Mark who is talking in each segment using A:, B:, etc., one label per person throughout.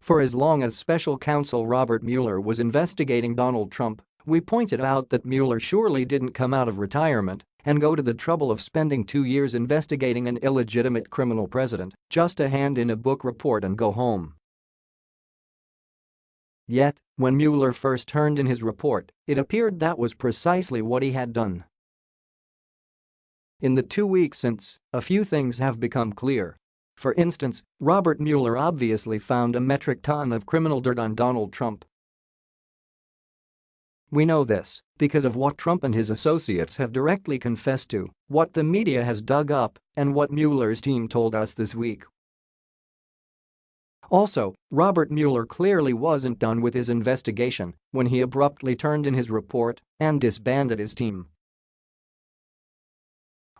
A: For as long as special counsel Robert Mueller was investigating Donald Trump, we pointed out that Mueller surely didn't come out of retirement and go to the trouble of spending two years investigating an illegitimate criminal president just to hand in a book report and go home. Yet, when Mueller first turned in his report, it appeared that was precisely what he had done. In the two weeks since, a few things have become clear. For instance, Robert Mueller obviously found a metric ton of criminal dirt on Donald Trump. We know this because of what Trump and his associates have directly confessed to, what the media has dug up, and what Mueller's team told us this week. Also, Robert Mueller clearly wasn't done with his investigation when he abruptly turned in his report and disbanded his team.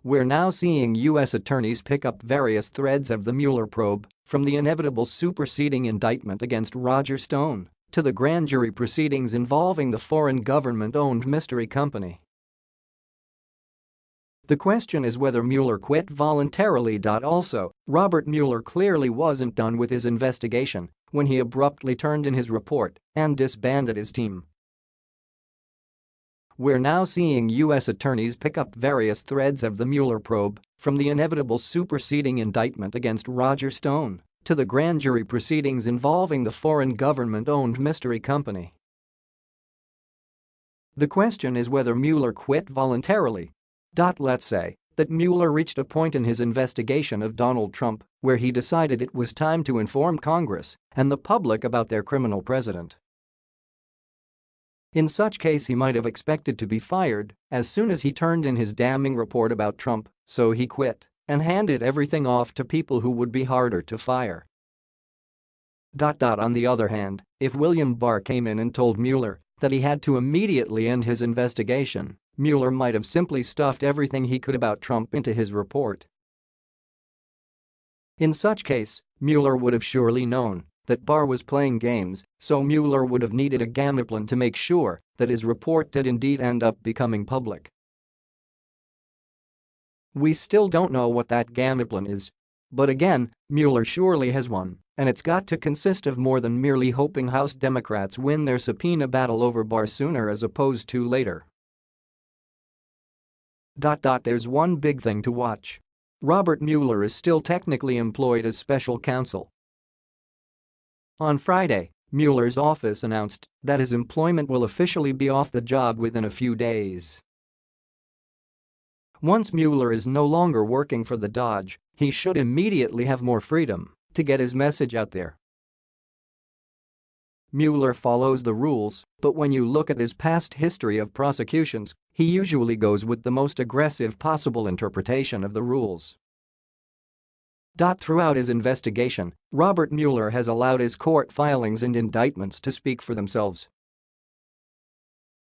A: We're now seeing U.S. attorneys pick up various threads of the Mueller probe, from the inevitable superseding indictment against Roger Stone to the grand jury proceedings involving the foreign government-owned mystery company. The question is whether Mueller quit voluntarily. Also, Robert Mueller clearly wasn't done with his investigation when he abruptly turned in his report and disbanded his team. We're now seeing U.S. attorneys pick up various threads of the Mueller probe, from the inevitable superseding indictment against Roger Stone to the grand jury proceedings involving the foreign government-owned mystery company. The question is whether Mueller quit voluntarily. Let's say that Mueller reached a point in his investigation of Donald Trump where he decided it was time to inform Congress and the public about their criminal president. In such case he might have expected to be fired as soon as he turned in his damning report about Trump, so he quit and handed everything off to people who would be harder to fire. On the other hand, if William Barr came in and told Mueller that he had to immediately end his investigation, Mueller might have simply stuffed everything he could about Trump into his report. In such case, Mueller would have surely known that Barr was playing games, so Mueller would have needed a gameplan to make sure that his report did indeed end up becoming public. We still don't know what that gameplan is. But again, Mueller surely has one, and it's got to consist of more than merely hoping House Democrats win their subpoena battle over Barr sooner as opposed to later. Dot dot There's one big thing to watch. Robert Mueller is still technically employed as special counsel. On Friday, Mueller's office announced that his employment will officially be off the job within a few days. Once Mueller is no longer working for the Dodge, he should immediately have more freedom to get his message out there. Mueller follows the rules, but when you look at his past history of prosecutions, he usually goes with the most aggressive possible interpretation of the rules. Throughout his investigation, Robert Mueller has allowed his court filings and indictments to speak for themselves.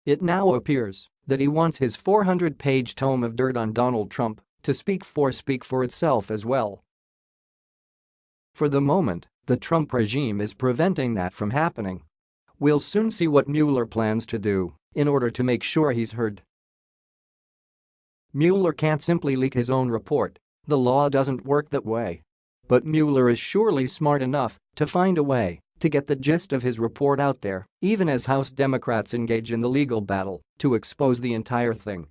A: It now appears that he wants his 400-page tome of dirt on Donald Trump to speak for speak for itself as well. For the moment, the Trump regime is preventing that from happening. We'll soon see what Mueller plans to do in order to make sure he's heard. Mueller can't simply leak his own report, the law doesn't work that way. But Mueller is surely smart enough to find a way to get the gist of his report out there, even as House Democrats engage in the legal battle to expose the entire thing.